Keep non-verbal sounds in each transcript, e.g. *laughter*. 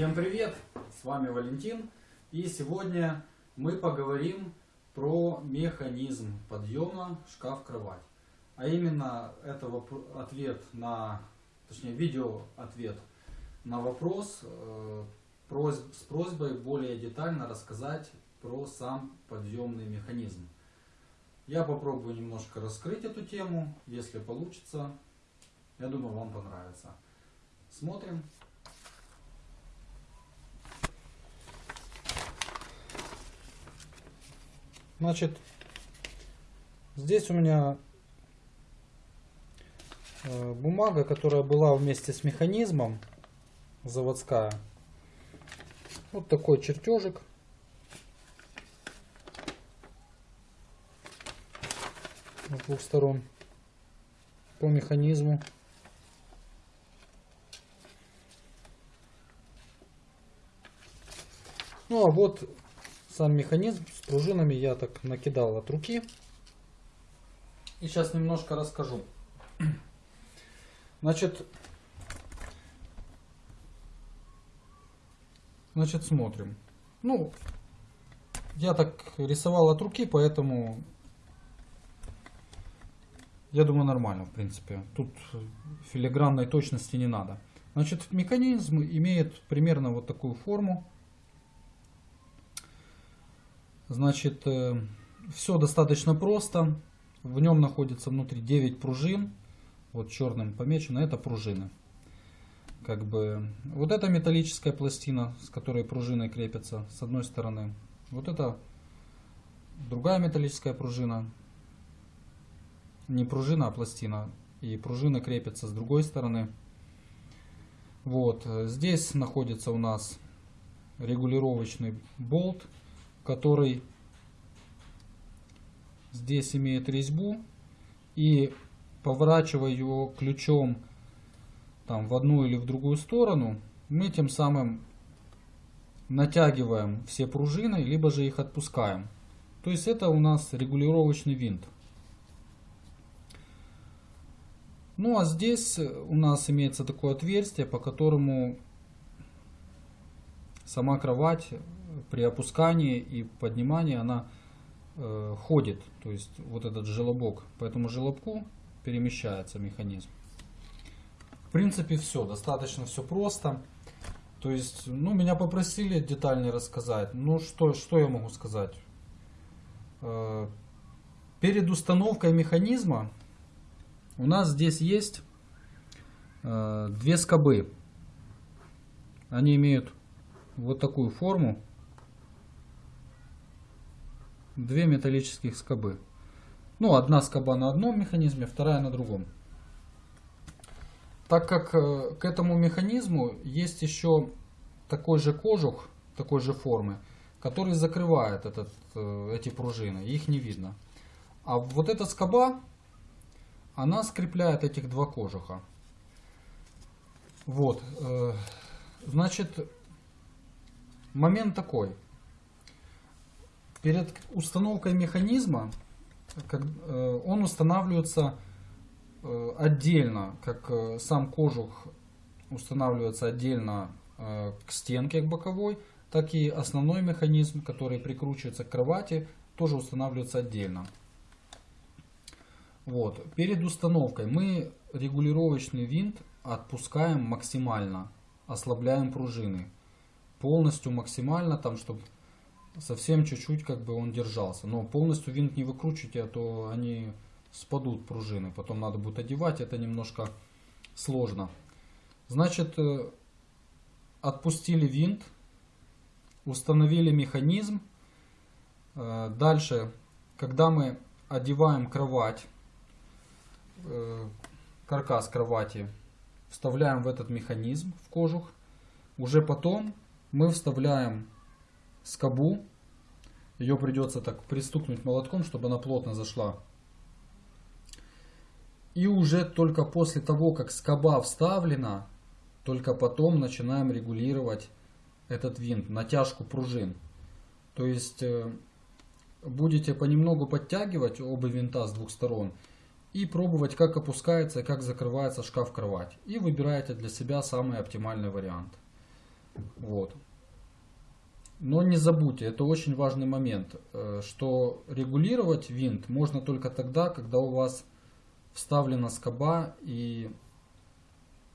Всем привет! С вами Валентин. И сегодня мы поговорим про механизм подъема шкаф-кровать. А именно это ответ на, точнее видео ответ на вопрос э, с просьбой более детально рассказать про сам подъемный механизм. Я попробую немножко раскрыть эту тему, если получится. Я думаю, вам понравится. Смотрим. Значит, здесь у меня э, бумага, которая была вместе с механизмом, заводская. Вот такой чертежик. С двух сторон по механизму. Ну а вот сам механизм с пружинами я так накидал от руки. И сейчас немножко расскажу. *clears throat* Значит, значит смотрим. Ну, я так рисовал от руки, поэтому я думаю нормально в принципе. Тут филигранной точности не надо. Значит, механизм имеет примерно вот такую форму. Значит, э, все достаточно просто. В нем находится внутри 9 пружин. Вот черным помечено, это пружины. Как бы, вот эта металлическая пластина, с которой пружины крепятся, с одной стороны. Вот это другая металлическая пружина. Не пружина, а пластина. И пружина крепится с другой стороны. Вот, здесь находится у нас регулировочный болт который здесь имеет резьбу и поворачивая его ключом там в одну или в другую сторону, мы тем самым натягиваем все пружины, либо же их отпускаем. То есть это у нас регулировочный винт. Ну а здесь у нас имеется такое отверстие, по которому сама кровать при опускании и поднимании она э, ходит, то есть вот этот желобок. По этому желобку перемещается механизм. В принципе все, достаточно все просто. То есть, ну, меня попросили детальнее рассказать. Ну, что, что я могу сказать? Э, перед установкой механизма у нас здесь есть э, две скобы. Они имеют вот такую форму две металлических скобы. Ну, одна скоба на одном механизме, вторая на другом. Так как э, к этому механизму есть еще такой же кожух, такой же формы, который закрывает этот, э, эти пружины, их не видно. А вот эта скоба, она скрепляет этих два кожуха. Вот, э, значит, момент такой. Перед установкой механизма э, он устанавливается э, отдельно, как э, сам кожух устанавливается отдельно к стенке, к боковой, так и основной механизм, который прикручивается к кровати, тоже устанавливается отдельно. Вот. Перед установкой мы регулировочный винт отпускаем максимально, ослабляем пружины. Полностью максимально, там, чтобы совсем чуть-чуть как бы он держался. Но полностью винт не выкручивайте, а то они спадут пружины. Потом надо будет одевать, это немножко сложно. Значит, э, отпустили винт, установили механизм. Э, дальше, когда мы одеваем кровать, э, каркас кровати, вставляем в этот механизм, в кожух. Уже потом мы вставляем скобу. Ее придется так пристукнуть молотком, чтобы она плотно зашла. И уже только после того, как скоба вставлена, только потом начинаем регулировать этот винт, натяжку пружин. То есть э, будете понемногу подтягивать оба винта с двух сторон и пробовать, как опускается и как закрывается шкаф-кровать. И выбираете для себя самый оптимальный вариант. Вот. Но не забудьте, это очень важный момент, э, что регулировать винт можно только тогда, когда у вас вставлена скоба и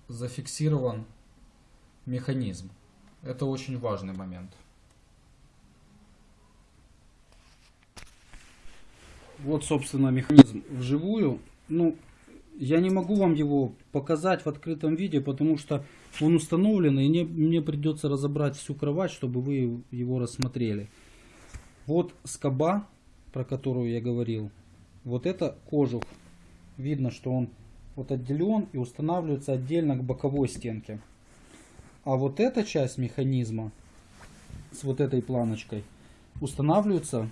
зафиксирован механизм. Это очень важный момент. Вот, собственно, механизм вживую. Ну, я не могу вам его показать в открытом виде, потому что он установлен, и мне, мне придется разобрать всю кровать, чтобы вы его рассмотрели. Вот скоба, про которую я говорил, вот это кожух. Видно, что он вот отделен и устанавливается отдельно к боковой стенке. А вот эта часть механизма с вот этой планочкой устанавливается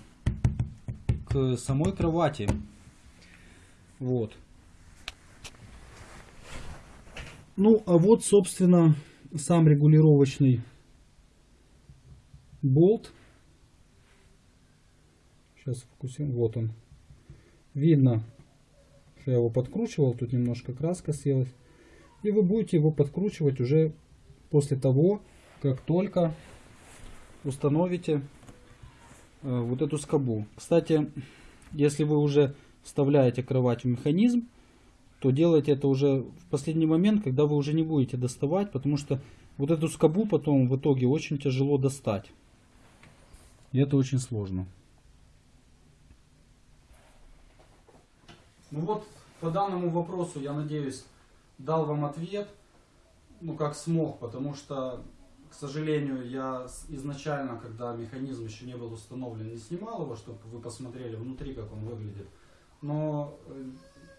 к самой кровати. Вот. Ну, а вот, собственно, сам регулировочный болт. Сейчас фокусируем. Вот он. Видно, что я его подкручивал. Тут немножко краска съелась. И вы будете его подкручивать уже после того, как только установите э, вот эту скобу. Кстати, если вы уже вставляете кровать в механизм, то делайте это уже в последний момент, когда вы уже не будете доставать, потому что вот эту скобу потом в итоге очень тяжело достать. И это очень сложно. Ну вот, по данному вопросу, я надеюсь, дал вам ответ, ну как смог, потому что, к сожалению, я изначально, когда механизм еще не был установлен, не снимал его, чтобы вы посмотрели внутри, как он выглядит. Но э,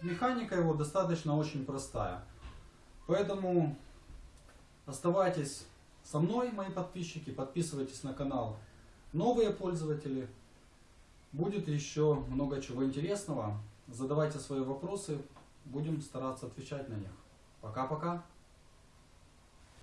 механика его достаточно очень простая. Поэтому оставайтесь со мной, мои подписчики, подписывайтесь на канал новые пользователи. Будет еще много чего интересного. Задавайте свои вопросы, будем стараться отвечать на них. Пока-пока.